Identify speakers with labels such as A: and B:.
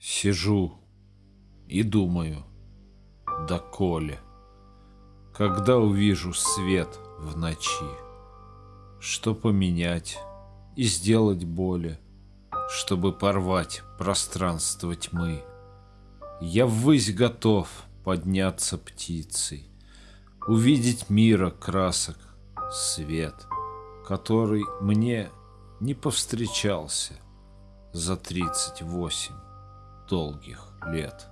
A: Сижу и думаю, доколе, Когда увижу свет в ночи, Что поменять и сделать более, Чтобы порвать пространство тьмы. Я ввысь готов подняться птицей, Увидеть мира красок свет, Который мне не повстречался За тридцать восемь долгих лет.